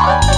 Bye.